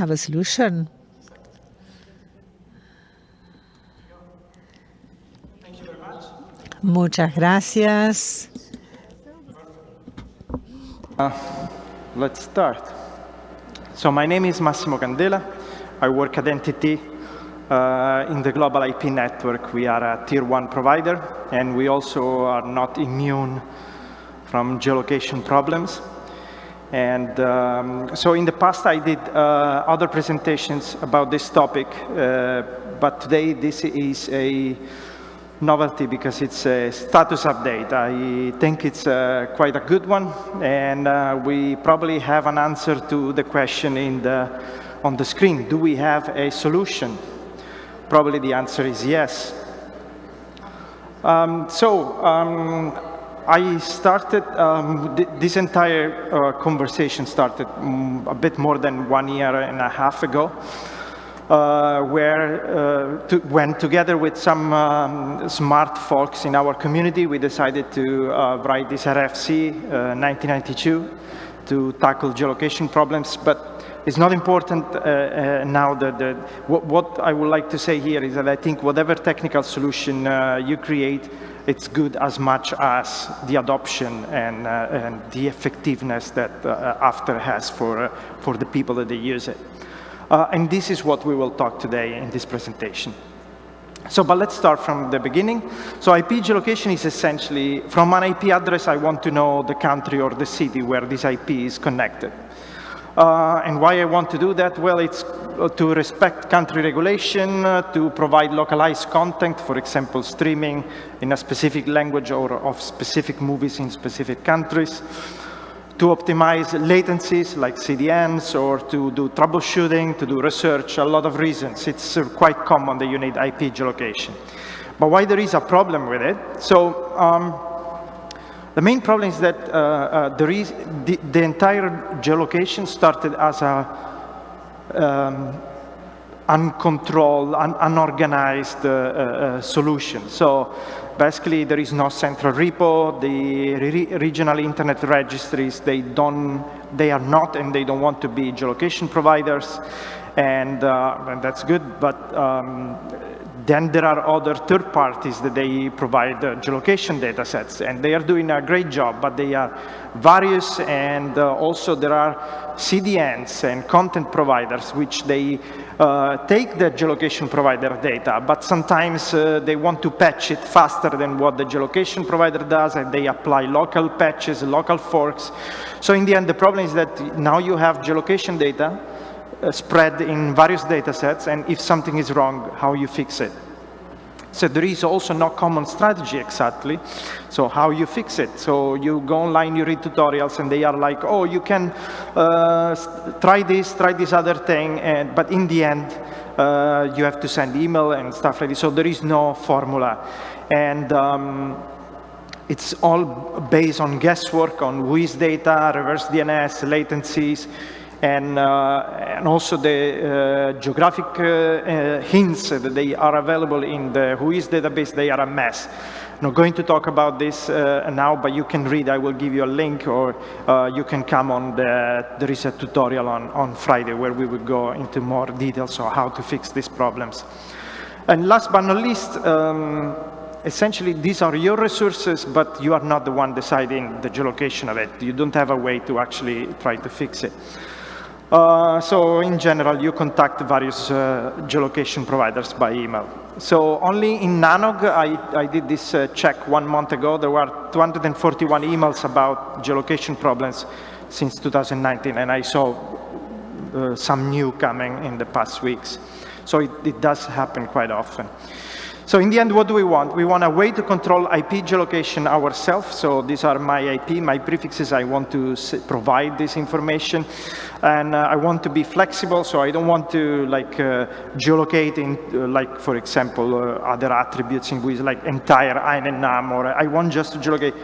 have a solution. Muchas gracias. Uh, let's start. So my name is Massimo Candela. I work at NTT uh, in the global IP network. We are a tier one provider, and we also are not immune from geolocation problems. And um, so in the past, I did uh, other presentations about this topic, uh, but today this is a novelty because it's a status update. I think it's uh, quite a good one, and uh, we probably have an answer to the question in the, on the screen. Do we have a solution? Probably the answer is yes. Um, so um, I started, um, th this entire uh, conversation started um, a bit more than one year and a half ago, uh, where uh, to, when together with some um, smart folks in our community, we decided to uh, write this RFC 9092 uh, to tackle geolocation problems. But it's not important uh, uh, now that what, what, I would like to say here is that I think whatever technical solution you create, it's good as much as the adoption and, uh, and the effectiveness that uh, after has for, uh, for the people that they use it. Uh, and this is what we will talk today in this presentation. So, but let's start from the beginning. So IP geolocation is essentially, from an IP address, I want to know the country or the city where this IP is connected. Uh, and why I want to do that? Well, it's to respect country regulation, uh, to provide localized content, for example, streaming in a specific language or of specific movies in specific countries, to optimize latencies like CDNs or to do troubleshooting, to do research, a lot of reasons. It's uh, quite common that you need IP geolocation. But why there is a problem with it? So um, the main problem is that uh, uh, there is the, the, entire geolocation started as a um, uncontrolled, un unorganized uh, uh, solution. So basically, there is no central repo. The re regional internet registries, they don't, they are not, and they don't want to be geolocation providers, and, uh, and that's good. But um, then there are other third parties that they provide geolocation data sets, and they are doing a great job, but they are various, and uh, also there are CDNs and content providers, which they uh, take the geolocation provider data, but sometimes uh, they want to patch it faster than what the geolocation provider does, and they apply local patches, local forks. So in the end, the problem is that now you have geolocation data, spread in various data sets, and if something is wrong, how you fix it. So there is also no common strategy exactly. So how you fix it? So you go online, you read tutorials, and they are like, oh, you can uh, try this, try this other thing, and, but in the end, uh, you have to send email and stuff like this. So there is no formula. And um, it's all based on guesswork, on WHOIS data, reverse DNS, latencies, and, uh, and also the uh, geographic uh, hints that they are available in the WHOIS database, they are a mess. I'm not going to talk about this now, but you can read. I will give you a link, or you can come on the, there is a tutorial on, on Friday where we will go into more details on how to fix these problems. And last but not least, um, essentially these are your resources, but you are not the one deciding the geolocation of it. You don't have a way to actually try to fix it. Uh, so in general, you contact various uh, geolocation providers by email. So only in Nanog, I, I did this uh, check one month ago. There were 241 emails about geolocation problems since 2019, and I saw uh, some new coming in the past weeks. So it, it does happen quite often. So in the end, what do we want? We want a way to control IP geolocation ourselves. So these are my IP, my prefixes. I want to provide this information. And uh, I want to be flexible, so I don't want to like uh, geolocate in, uh, like, for example, uh, other attributes in which like entire INetNum, or I want just to geolocate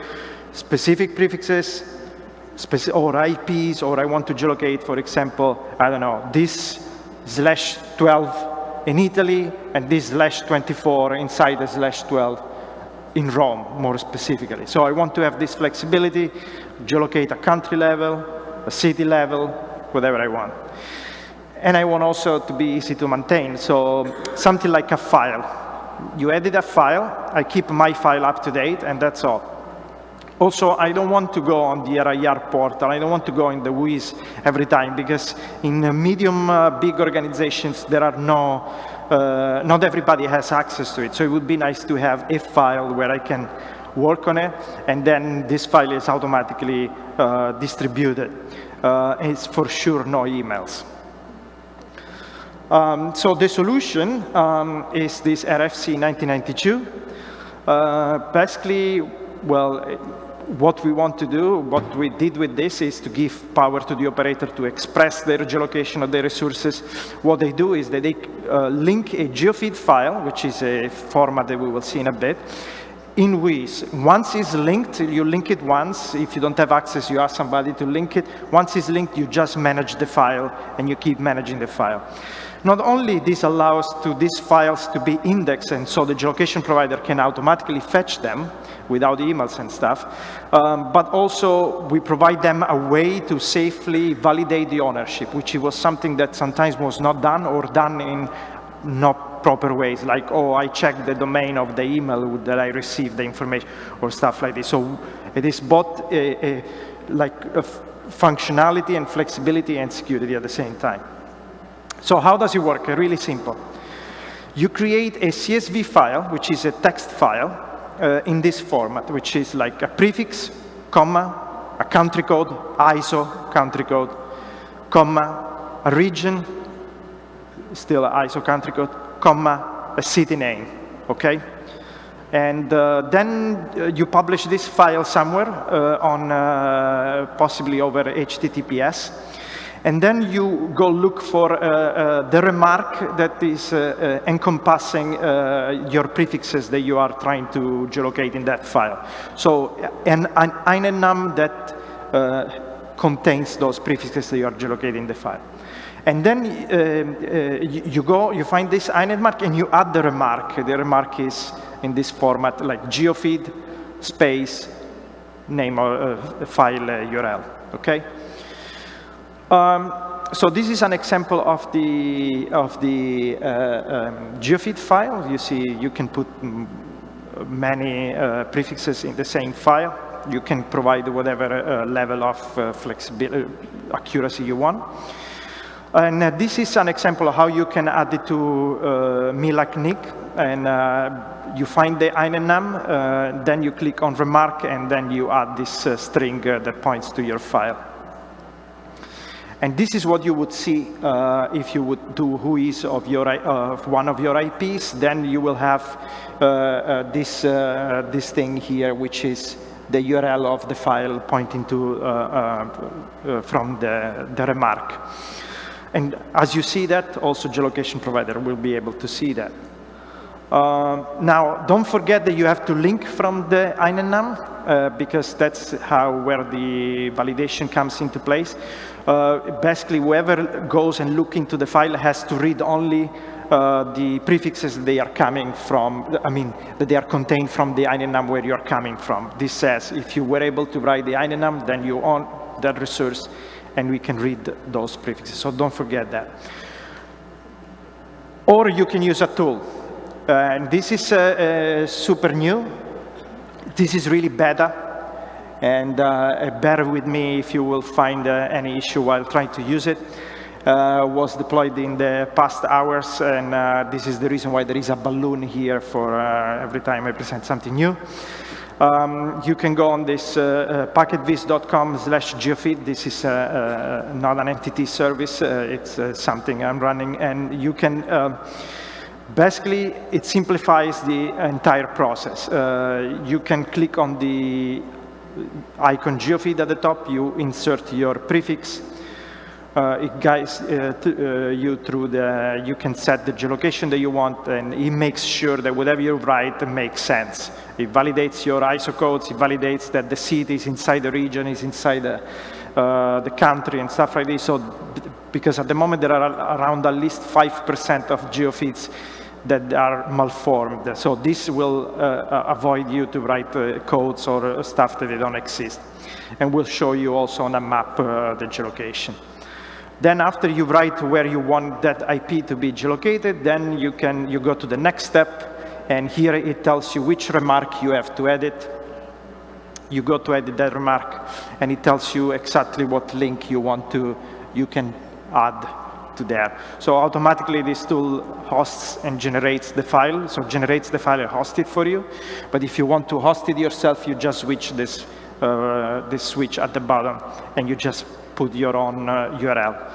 specific prefixes, speci or IPs, or I want to geolocate, for example, I don't know, this slash 12 in Italy, and this slash 24 inside the slash 12 in Rome, more specifically. So I want to have this flexibility, geolocate a country level, a city level, whatever I want. and I want also to be easy to maintain. So something like a file. You edit a file, I keep my file up to date, and that's all. Also, I don't want to go on the RIR portal. I don't want to go in the WHOIS every time because in medium, uh, big organizations, there are no, uh, not everybody has access to it. So it would be nice to have a file where I can work on it, and then this file is automatically uh, distributed. Uh, it's for sure no emails. Um, so the solution um, is this RFC 9092. Uh, basically, well, what we want to do, what we did with this is to give power to the operator to express their geolocation of their resources. What they do is that they uh, link a geofeed file, which is a format that we will see in a bit, in WHOIS. Once it's linked, you link it once. If you don't have access, you ask somebody to link it. Once it's linked, you just manage the file, and you keep managing the file. Not only this allows to these files to be indexed, and so the geolocation provider can automatically fetch them without emails and stuff, um, but also we provide them a way to safely validate the ownership, which was something that sometimes was not done or done in not proper ways, like, oh, I checked the domain of the email that I received the information, or stuff like this. So it is both a, a, like a functionality and flexibility and security at the same time. So how does it work? Really simple. You create a CSV file, which is a text file, uh, in this format, which is like a prefix, comma, a country code, ISO country code, comma, a region, still ISO country code, comma, a city name, okay? And uh, then uh, you publish this file somewhere uh, on uh, possibly over HTTPS. And then you go look for uh, uh, the remark that is encompassing your prefixes that you are trying to geolocate in that file. So an, an INetNum that contains those prefixes that you are geolocating in the file. And then uh, uh, you, go, you find this INetMark and you add the remark. The remark is in this format, like geofeed space name or uh, file URL, okay? Um, so this is an example of the, of the uh, um, geofeed file. You see, you can put many uh, prefixes in the same file. You can provide whatever uh, level of flexibility, accuracy you want. And uh, this is an example of how you can add it to uh, MILAC and uh, you find the uh, then you click on remark, and then you add this uh, string uh, that points to your file. And this is what you would see uh, if you would do WHOIS of your uh, of one of your IPs. Then you will have uh, uh, this this thing here, which is the URL of the file pointing to from the the remark. And as you see that, also geolocation provider will be able to see that. Uh, now, don't forget that you have to link from the uh, because that's how where the validation comes into place. Uh, basically, whoever goes and look into the file has to read only uh, the prefixes they are coming from, I mean, that they are contained from the INetNum where you're coming from. This says if you were able to write the INetNum, then you own that resource and we can read those prefixes. So don't forget that. Or you can use a tool. Uh, and this is uh, uh, super new. This is really beta. And uh, bear with me if you will find uh, any issue while trying to use it. Uh, was deployed in the past hours, and this is the reason why there is a balloon here for every time I present something new. Um, you can go on this uh, uh, packetvis.com slash geofeed. This is uh, uh, not an NTT service. Uh, it's uh, something I'm running. And you can, basically, it simplifies the entire process. you can click on the icon geofeed at the top. You insert your prefix. Uh, it guides uh, uh, you through the, you can set the geolocation that you want, and it makes sure that whatever you write makes sense. It validates your ISO codes. It validates that the city is inside the region, is inside the, uh, the country and stuff like this. So, because at the moment there are around at least 5% of geofeeds that are malformed. So this will uh, uh, avoid you to write uh, codes or stuff that they don't exist. And we'll show you also on a map the geolocation. Then after you write where you want that IP to be geolocated, then you can you go to the next step, and here it tells you which remark you have to edit. You go to edit that remark, and it tells you exactly what link you want to, you can add to there. So automatically this tool hosts and generates the file, so generates the file and hosts it for you. But if you want to host it yourself, you just switch this, uh, this switch at the bottom, and you just put your own uh, URL.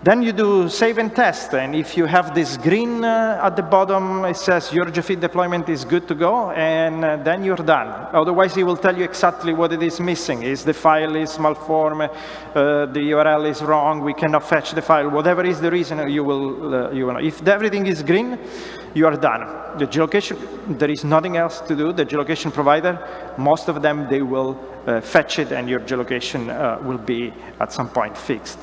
Then you do save and test, and if you have this green uh, at the bottom, it says your GeoFeed deployment is good to go, and uh, then you're done. Otherwise, it will tell you exactly what it is missing. Is the file is malformed, uh, the URL is wrong, we cannot fetch the file, whatever is the reason, you will, uh, you will know. If everything is green, you are done. The geolocation, there is nothing else to do. The geolocation provider, most of them, they will uh, fetch it, and your geolocation uh, will be at some point fixed.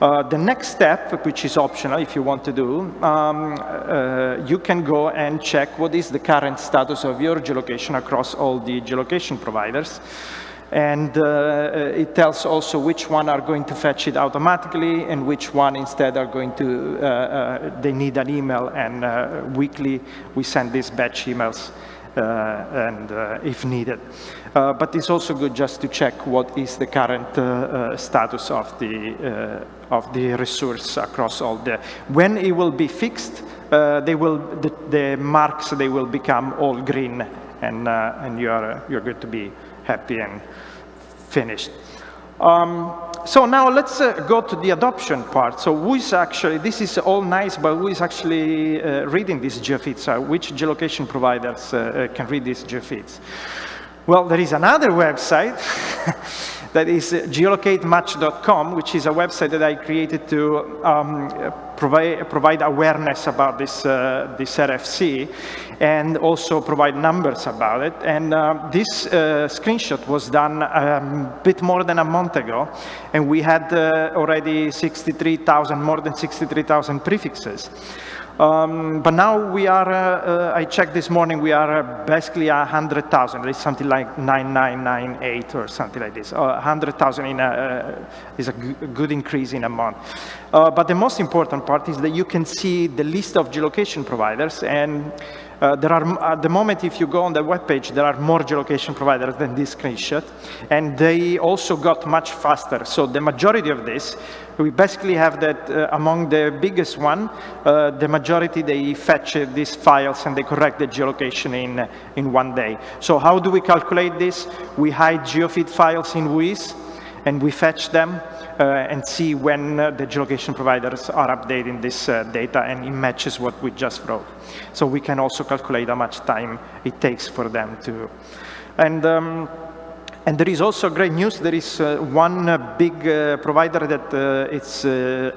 Uh, the next step, which is optional if you want to do, um, uh, you can go and check what is the current status of your geolocation across all the geolocation providers. And uh, uh it tells also which one are going to fetch it automatically and which one instead are going to, uh, uh, they need an email and weekly we send these batch emails and if needed. but it's also good just to check what is the current status of the of the resource across all the, when it will be fixed, uh, they will, the, the, marks, they will become all green and, uh, and you're, uh, you're good to be happy and finished. Um, so now let's uh, go to the adoption part. So who is actually, this is all nice, but who is actually uh, reading these geofeeds? Uh, which geolocation providers can read these geofeeds? Well, there is another website that is geolocatemuch.com, which is a website that I created to um, provide, provide awareness about this, uh, this RFC and also provide numbers about it. And uh, this uh, screenshot was done a um, bit more than a month ago, and we had uh, already 63,000, more than 63,000 prefixes. Um, but now we are, uh, uh, I checked this morning, we are uh, basically 100,000. It's something like 9998 or something like this. 100,000 in a, uh, is a good increase in a month. Uh, but the most important part is that you can see the list of geolocation providers and uh, there are, at the moment, if you go on the web page, there are more geolocation providers than this screenshot, and they also got much faster. So the majority of this, we basically have that uh, among the biggest one, uh, the majority, they fetch uh, these files and they correct the geolocation in, in one day. So how do we calculate this? We hide geofeed files in WHOIS, and we fetch them uh, and see when uh, the geolocation providers are updating this uh, data and it matches what we just wrote. So we can also calculate how much time it takes for them to. And, um, and there is also great news. There is uh, one uh, big uh, provider that uh, is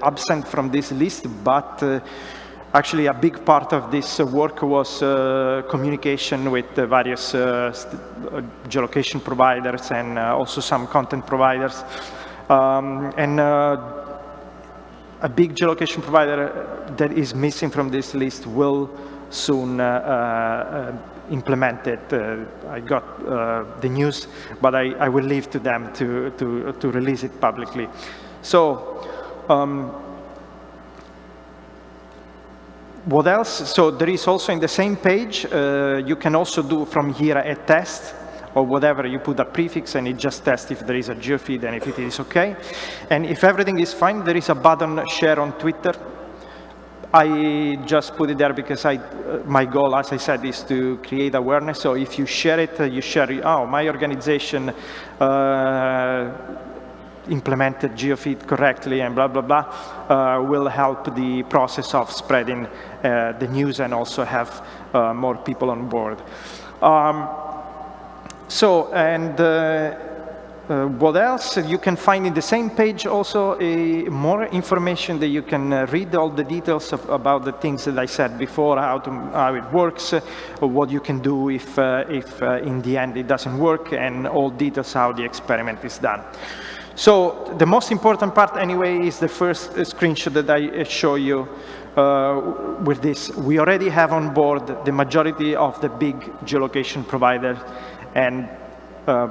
absent from this list, but actually a big part of this work was communication with various geolocation providers and also some content providers. Um, and uh, a big geolocation provider that is missing from this list will soon uh, uh, implement it. I got the news, but I, I, will leave to them to, to, to release it publicly. So, um, what else? So there is also in the same page, uh, you can also do from here a test or whatever, you put a prefix and it just tests if there is a geofeed and if it is okay. And if everything is fine, there is a button share on Twitter. I just put it there because I, uh, my goal, as I said, is to create awareness. So if you share it, uh, you share, it, oh, my organization uh, implemented GeoFeed correctly and blah, blah, blah, uh, will help the process of spreading uh, the news and also have uh, more people on board. Um, so, and uh, uh, what else? You can find in the same page also more information that you can uh, read all the details of, about the things that I said before, how, to, how it works, uh, what you can do if, uh, if uh, in the end it doesn't work, and all details how the experiment is done. So the most important part anyway is the first screenshot that I show you with this. We already have on board the majority of the big geolocation providers and uh,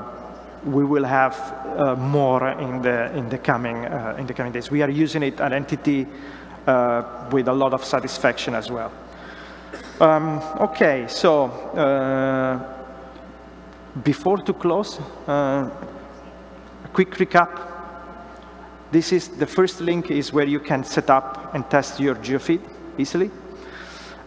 we will have uh, more in the in the coming uh, in the coming days. We are using it at NTT with a lot of satisfaction as well. Um, okay, so before to close, a quick recap. This is the first link is where you can set up and test your geofeed easily.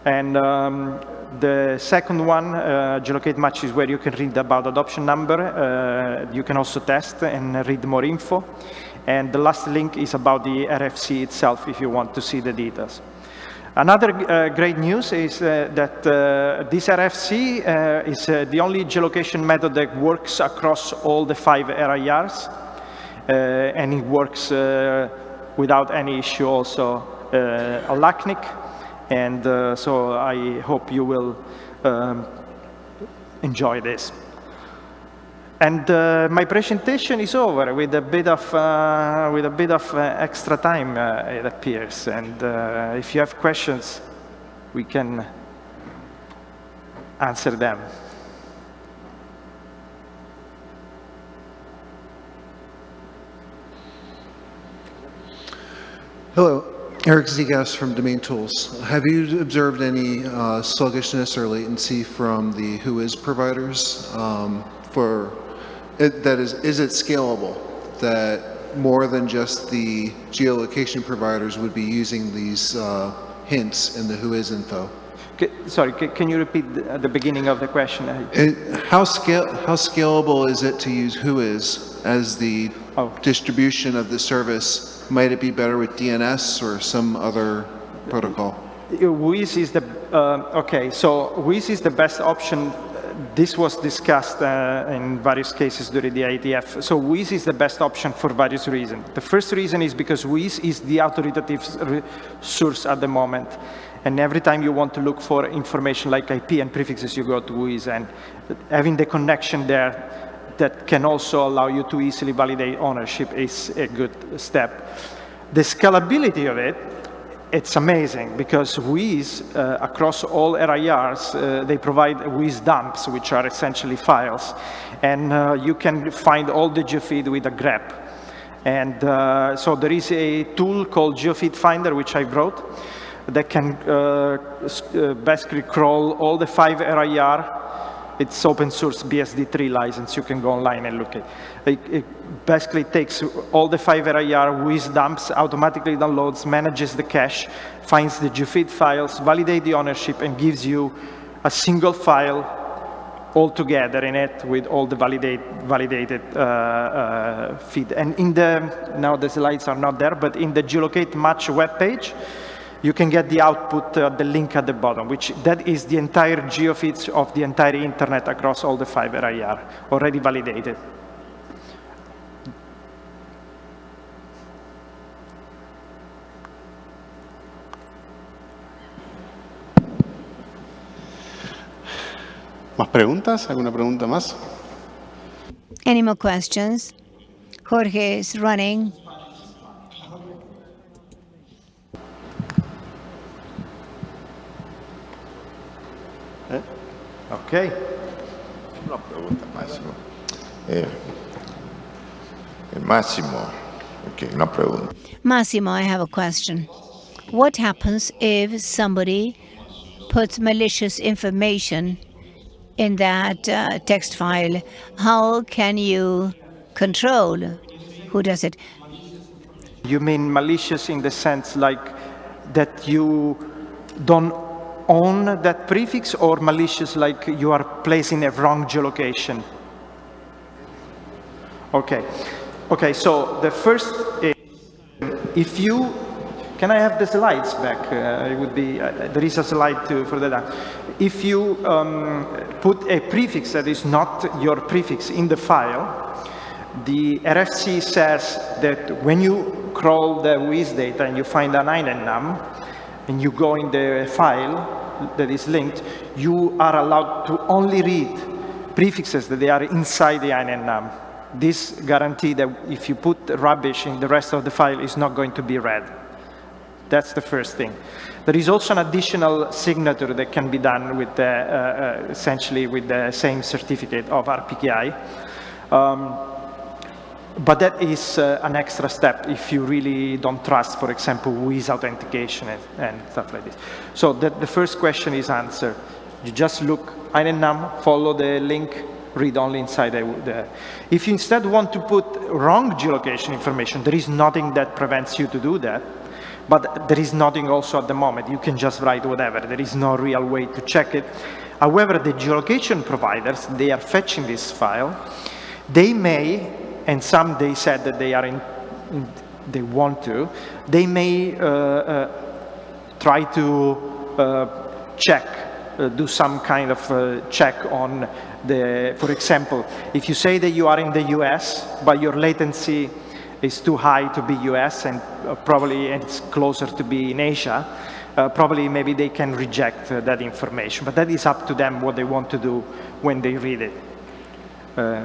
And um, the second one, uh, Geolocate Much, is where you can read about adoption number. Uh, you can also test and read more info. And the last link is about the RFC itself if you want to see the details. Another uh, great news is uh, that uh, this RFC uh, is uh, the only geolocation method that works across all the five RIRs, and it works without any issue also uh, LACNIC, and so I hope you will um, enjoy this. And uh, my presentation is over with a bit of uh, with a bit of uh, extra time. Uh, it appears, and uh, if you have questions, we can answer them. Hello, Eric Ziegast from Domain Tools. Have you observed any uh, sluggishness or latency from the Whois providers um, for it, that is, is it scalable? That more than just the geolocation providers would be using these uh, hints in the Whois info? Sorry, can you repeat the, the beginning of the question? It, how, scale, how scalable is it to use Whois as the oh. distribution of the service? Might it be better with DNS or some other protocol? Whois is the, uh, okay, so Whois is the best option this was discussed uh, in various cases during the IETF. So Whois is the best option for various reasons. The first reason is because Whois is the authoritative source at the moment. And every time you want to look for information like IP and prefixes, you go to Whois. And having the connection there that can also allow you to easily validate ownership is a good step. The scalability of it it's amazing because Whois, uh, across all RIRs, uh, they provide Whois dumps, which are essentially files. And uh, you can find all the geofeed with a grep. And uh, so there is a tool called GeoFeed Finder, which I wrote, that can uh, uh, basically crawl all the five RIR it's open source BSD3 license. You can go online and look at it. It basically takes all the five RIR, Whois dumps, automatically downloads, manages the cache, finds the geofeed files, validates the ownership, and gives you a single file all together in it with all the validate, validated uh, uh, feed. And in the, now the slides are not there, but in the geolocate much web page, you can get the output, uh, the link at the bottom, which that is the entire geofeeds of the entire internet across all the five RIR, already validated. ¿Más preguntas? ¿Alguna pregunta más? Any more questions? Jorge is running. Okay. Una pregunta, Massimo. Eh, Massimo, okay, una pregunta. Massimo, I have a question. What happens if somebody puts malicious information in that uh, text file? How can you control who does it? You mean malicious in the sense like that you don't own that prefix or malicious like you are placing a wrong geolocation? Okay. Okay, so the first is if you can I have the slides back? Uh, it would be, uh, there is a slide to, for that. If you um, put a prefix that is not your prefix in the file, the RFC says that when you crawl the Whois data and you find an INetNum, and you go in the file, that is linked, you are allowed to only read prefixes that they are inside the INetNum. This guarantee that if you put rubbish in the rest of the file is not going to be read. That's the first thing. There is also an additional signature that can be done with the, uh, uh, essentially with the same certificate of RPKI. Um, but that is uh, an extra step if you really don't trust, for example, with authentication and, and stuff like this. So the, the first question is answered. You just look INetNum, follow the link, read only inside the, If you instead want to put wrong geolocation information, there is nothing that prevents you to do that. But there is nothing also at the moment. You can just write whatever. There is no real way to check it. However, the geolocation providers, they are fetching this file. They may, and some they said that they are in, in they want to, they may uh, uh, try to uh, check, do some kind of check on the, for example, if you say that you are in the US, but your latency is too high to be US and probably it's closer to be in Asia, uh, probably maybe they can reject uh, that information. But that is up to them what they want to do when they read it. Uh,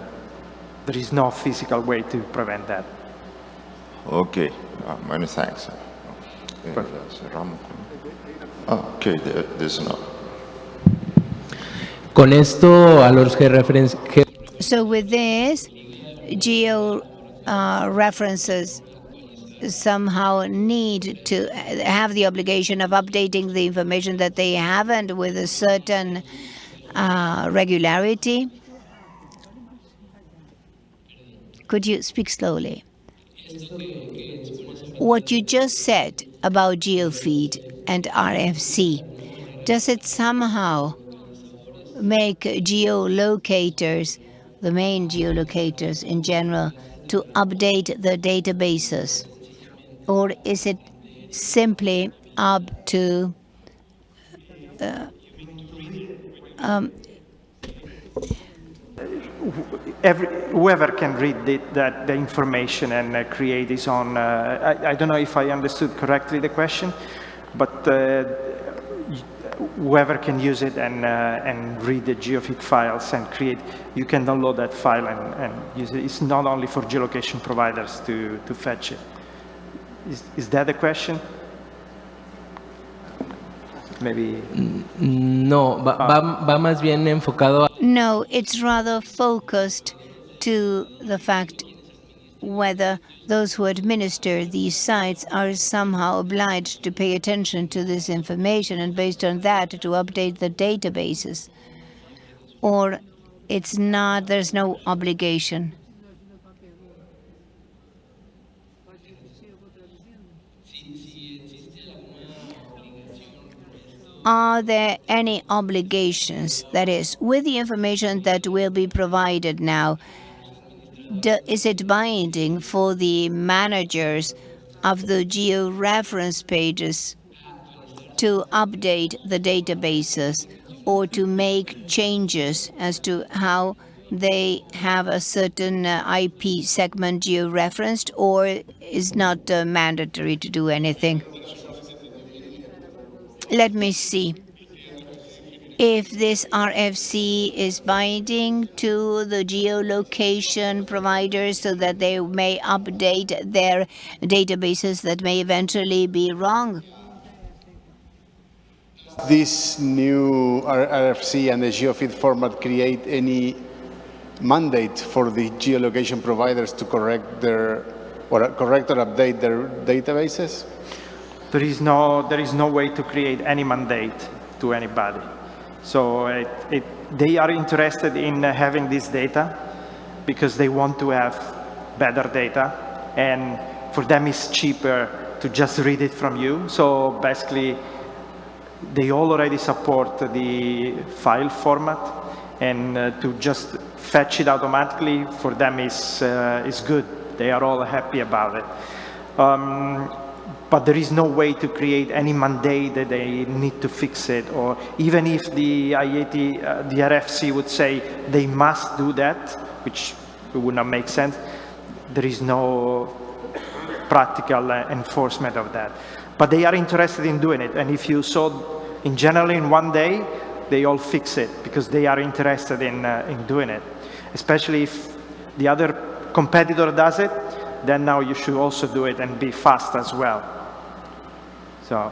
there is no physical way to prevent that. Okay, uh, many thanks. Eh, cerramos con- Ah, okay, there, there's no. Con esto, a los georreferenci- ge- So with this, geo uh, references somehow need to have the obligation of updating the information that they have and with a certain uh, regularity. Could you speak slowly? What you just said about GeoFeed and RFC, does it somehow make geolocators, the main geolocators in general, to update the databases? Or is it simply up to uh, um, every, whoever can read the, that, the information and uh, create his own, uh, I, I don't know if I understood correctly the question, but uh, whoever can use it and, uh, and read the geofeed files and create, you can download that file and, and use it. It's not only for geolocation providers to, to fetch it. Is, is that the question? Maybe, no, va, va- va más bien enfocado a No, it's rather focused to the fact whether those who administer these sites are somehow obliged to pay attention to this information and based on that to update the databases. Or it's not, there's no obligation. Are there any obligations, that is, with the information that will be provided now, do- is it binding for the managers of the geo-reference pages to update the databases or to make changes as to how they have a certain uh, IP segment geo-referenced or is not uh, mandatory to do anything? Let me see if this RFC is binding to the geolocation providers so that they may update their databases that may eventually be wrong. This new RFC and the GeoFeed format create any mandate for the geolocation providers to correct their, or correct or update their databases? There is no, there is no way to create any mandate to anybody. So it, it, they are interested in having this data because they want to have better data and for them it's cheaper to just read it from you. So basically they all already support the file format and uh, to just fetch it automatically for them is, uh, is good. They are all happy about it. Um, but there is no way to create any mandate that they need to fix it or even if the IAT, uh, the RFC would say they must do that, which would not make sense, there is no practical uh, enforcement of that. But they are interested in doing it and if you saw in general in one day, they all fix it because they are interested in, uh, in doing it. Especially if the other competitor does it, then now you should also do it and be fast as well. So,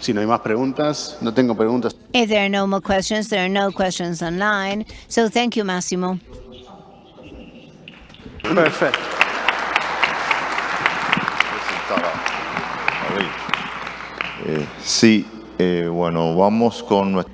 Si no hay más preguntas, no tengo preguntas. If there are no more questions, there are no questions online. So thank you, Massimo. Perfect. Eh, sí, eh, bueno, vamos con nuestra...